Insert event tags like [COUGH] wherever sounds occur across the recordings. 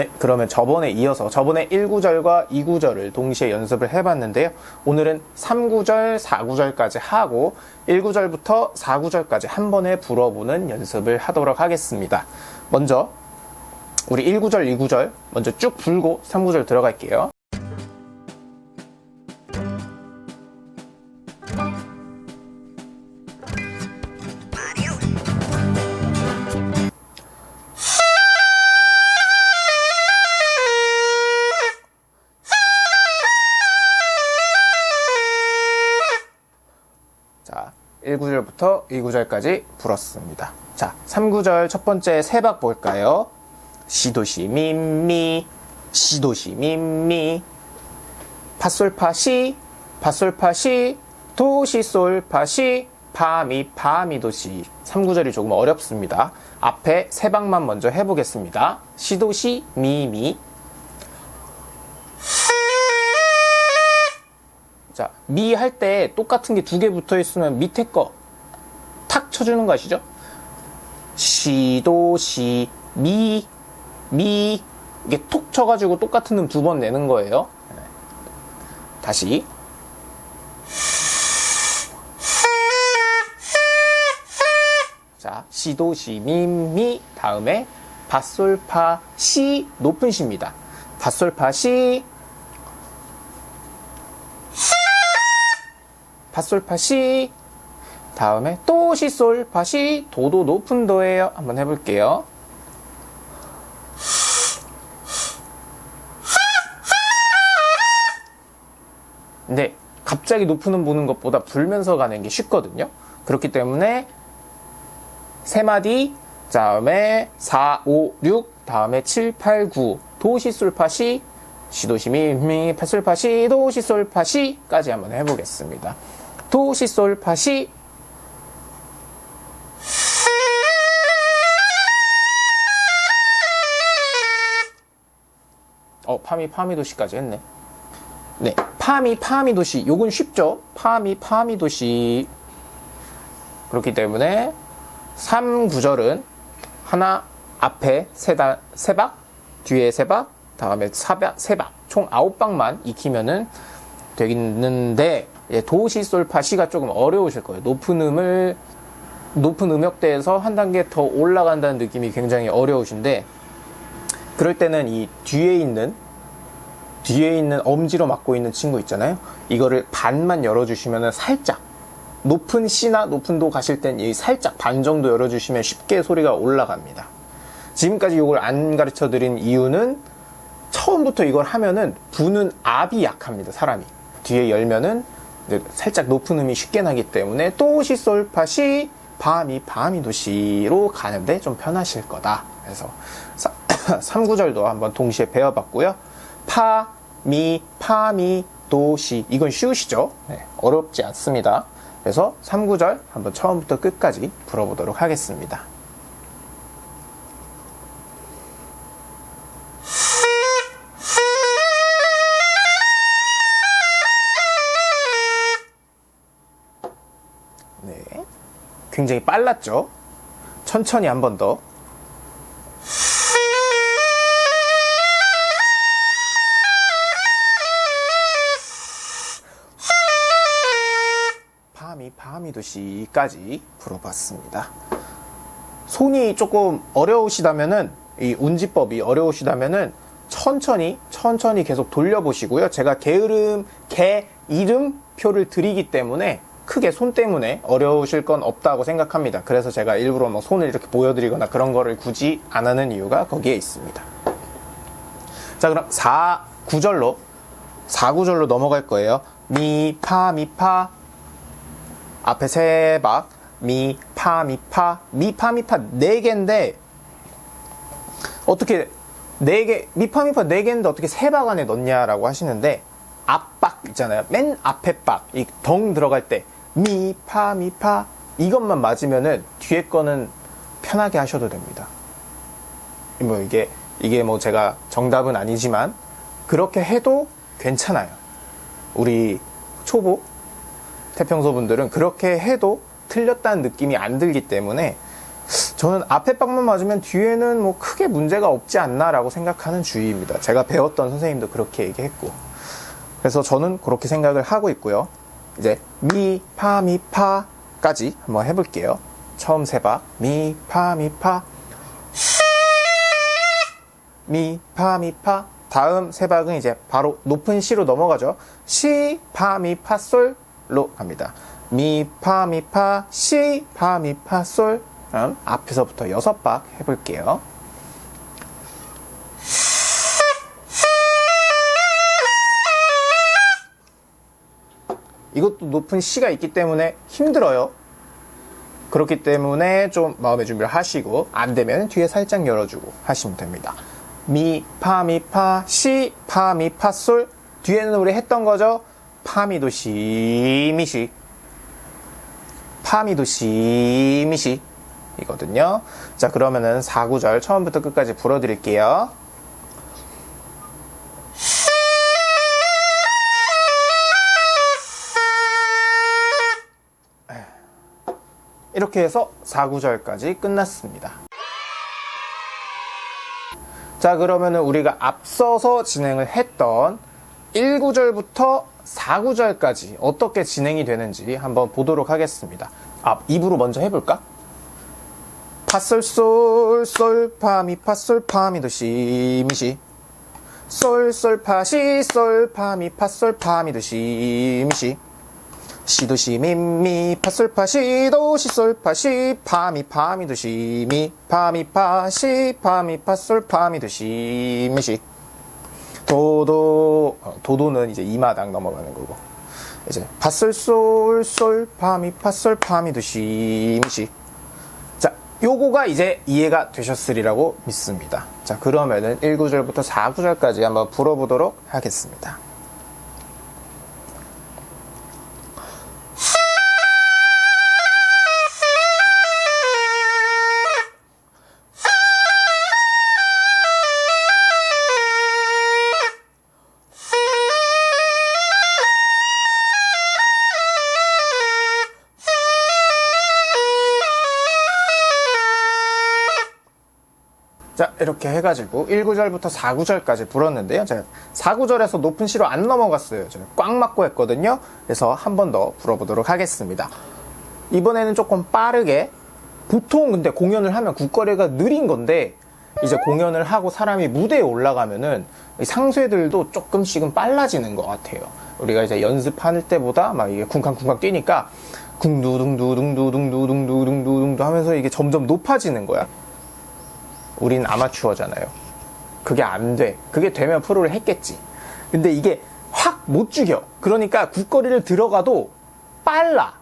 네, 그러면 저번에 이어서 저번에 1구절과 2구절을 동시에 연습을 해봤는데요. 오늘은 3구절, 4구절까지 하고 1구절부터 4구절까지 한 번에 불어보는 연습을 하도록 하겠습니다. 먼저 우리 1구절, 2구절 먼저 쭉 불고 3구절 들어갈게요. 1구절부터 2구절까지 불었습니다. 자, 3구절 첫 번째 세박 볼까요? 시도시 미미 시도시 미미 파솔파시 파솔파시 도시솔파시 파미 파미도시 3구절이 조금 어렵습니다. 앞에 세 박만 먼저 해보겠습니다. 시도시 미미 미 할 때 똑같은 게 두 개 붙어 있으면 밑에 거 탁 쳐주는 거 아시죠? 시도, 시, 미, 미. 이게 톡 쳐가지고 똑같은 음 두 번 내는 거예요. 네. 다시. 자, 시도, 시, 미, 미. 다음에 바솔파, 시, 높은 시입니다. 바솔파, 시, 파솔파 시 다음에 또 시솔 파시 도도 높은 도예요. 한번 해볼게요. 근데 갑자기 높은 음 보는 것보다 불면서 가는 게 쉽거든요. 그렇기 때문에 세 마디 다음에 4, 5, 6 다음에 7, 8, 9 도시솔파시 시도시미 미 파솔파시 도시솔파시까지 한번 해보겠습니다 도시솔파시 어 파미 파미 도시까지 했네. 네 파미 파미 도시. 요건 쉽죠? 파미 파미 도시. 그렇기 때문에 3구절은 하나 앞에 세다, 세박 뒤에 세박 다음에 사박 세박. 총 9박만 익히면은 되겠는데 예, 도시솔파 시가 조금 어려우실 거예요. 높은 음을 높은 음역대에서 한 단계 더 올라간다는 느낌이 굉장히 어려우신데 그럴 때는 이 뒤에 있는 뒤에 있는 엄지로 맡고 있는 친구 있잖아요. 이거를 반만 열어주시면 살짝 높은 C나 높은 도 가실 땐 이 살짝 반 정도 열어주시면 쉽게 소리가 올라갑니다. 지금까지 이걸 안 가르쳐 드린 이유는 처음부터 이걸 하면은 부는 압이 약합니다. 사람이 뒤에 열면은 살짝 높은 음이 쉽게 나기 때문에 또시 솔파시 바미 바미 도시로 가는데 좀 편하실 거다. 그래서 3구절도 [COUGHS] 한번 동시에 배워봤고요. 파, 미, 파미, 도시 이건 쉬우시죠? 네, 어렵지 않습니다. 그래서 3구절 한번 처음부터 끝까지 불어보도록 하겠습니다. 네. 굉장히 빨랐죠? 천천히 한 번 더. 파미 파미도 시까지 불어봤습니다. 손이 조금 어려우시다면은 이 운지법이 어려우시다면은 천천히 천천히 계속 돌려보시고요. 제가 게으름 개 이름 표를 드리기 때문에 크게 손 때문에 어려우실 건 없다고 생각합니다. 그래서 제가 일부러 뭐 손을 이렇게 보여드리거나 그런 거를 굳이 안 하는 이유가 거기에 있습니다. 자, 그럼 4, 9절로, 4구절로 넘어갈 거예요. 미, 파, 미, 파. 앞에 세 박. 미, 파, 미, 파. 미, 파, 미, 파. 네 개인데, 어떻게, 네 개, 미, 파, 미, 파네 개인데 어떻게 세박 안에 넣냐라고 하시는데, 앞박 있잖아요. 맨 앞에 박. 이덩 들어갈 때. 미, 파, 미, 파 이것만 맞으면은 뒤에 거는 편하게 하셔도 됩니다. 뭐 이게 이게 뭐 제가 정답은 아니지만 그렇게 해도 괜찮아요. 우리 초보 태평소 분들은 그렇게 해도 틀렸다는 느낌이 안 들기 때문에 저는 앞에 박만 맞으면 뒤에는 뭐 크게 문제가 없지 않나라고 생각하는 주의입니다. 제가 배웠던 선생님도 그렇게 얘기했고. 그래서 저는 그렇게 생각을 하고 있고요. 이제 미, 파, 미, 파까지 한번 해볼게요. 처음 세 박. 미, 파, 미, 파. 미, 파, 미, 파. 다음 세 박은 이제 바로 높은 시로 넘어가죠. 시, 파, 미, 파, 솔로 갑니다. 미, 파, 미, 파, 시, 파, 미, 파, 솔. 앞에서부터 여섯 박 해볼게요. 이것도 높은 C가 있기 때문에 힘들어요. 그렇기 때문에 좀 마음의 준비를 하시고 안 되면 뒤에 살짝 열어주고 하시면 됩니다. 미, 파, 미, 파, 시, 파, 미, 파, 솔. 뒤에는 우리 했던 거죠. 파, 미, 도, 시, 미, 시. 파, 미, 도, 시, 미, 시. 이거든요. 자, 그러면은 4구절 처음부터 끝까지 불어드릴게요. 이렇게 해서 4구절까지 끝났습니다. 자, 그러면은 우리가 앞서서 진행을 했던 1구절부터 4구절까지 어떻게 진행이 되는지 한번 보도록 하겠습니다. 아, 입으로 먼저 해볼까? 파솔솔 솔 파미 파솔 파미도 시미시 솔솔 파시 솔 파미 파솔 파미도 시미시 시도 시 미미 파솔 파 시 도시 솔 파시 파미 파미 도 시 미 파미 파시 파미 파솔 파미 도 시 미시. 도도 어, 도도는 이제 이마당 넘어가는 거고. 이제 파솔 솔 솔 파미 파솔 파미 도 시 미시. 자 요거가 이제 이해가 되셨으리라고 믿습니다. 자 그러면은 1구절부터 4구절까지 한번 불어보도록 하겠습니다 자 이렇게 해가지고 1구절부터 4구절까지 불었는데요. 제가 4구절에서 높은 시로 안 넘어갔어요. 제가 꽉 막고 했거든요. 그래서 한 번 더 불어보도록 하겠습니다. 이번에는 조금 빠르게 보통 근데 공연을 하면 국거리가 느린 건데 이제 공연을 하고 사람이 무대에 올라가면은 이 상쇄들도 조금씩은 빨라지는 것 같아요. 우리가 이제 연습할 때보다 막 이게 쿵쾅쿵쾅 뛰니까 쿵두둥두둥두둥두둥두둥두둥두 하면서 이게 점점 높아지는 거야 우린 아마추어잖아요. 그게 안 돼. 그게 되면 프로를 했겠지. 근데 이게 확 못 죽여. 그러니까 국거리를 들어가도 빨라.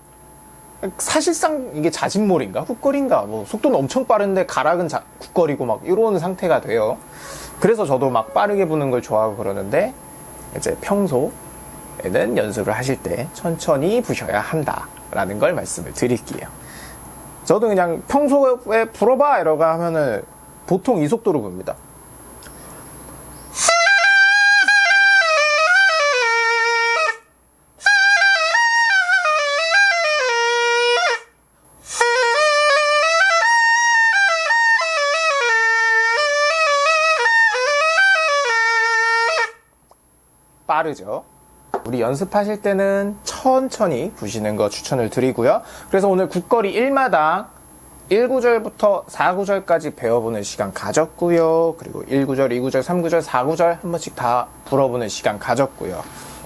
사실상 이게 자진몰인가? 훅거리인가? 뭐 속도는 엄청 빠른데 가락은 자, 국거리고 막 이런 상태가 돼요. 그래서 저도 막 빠르게 부는 걸 좋아하고 그러는데 이제 평소에는 연습을 하실 때 천천히 부셔야 한다라는 걸 말씀을 드릴게요. 저도 그냥 평소에 불어봐 이러고 하면은 보통 이 속도로 봅니다. 빠르죠. 우리 연습하실 때는 천천히 부시는 거 추천을 드리고요. 그래서 오늘 국거리 1마당 1구절부터 4구절까지 배워보는 시간 가졌고요. 그리고 1구절, 2구절, 3구절, 4구절 한 번씩 다 불어보는 시간 가졌고요.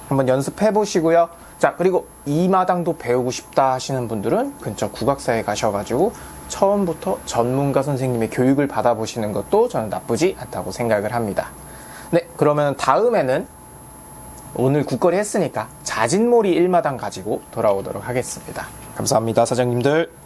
한번 연습해 보시고요. 자, 그리고 이 마당도 배우고 싶다 하시는 분들은 근처 국악사에 가셔가지고 처음부터 전문가 선생님의 교육을 받아보시는 것도 저는 나쁘지 않다고 생각을 합니다. 네, 그러면 다음에는 오늘 국거리 했으니까 자진몰이 1마당 가지고 돌아오도록 하겠습니다. 감사합니다, 사장님들.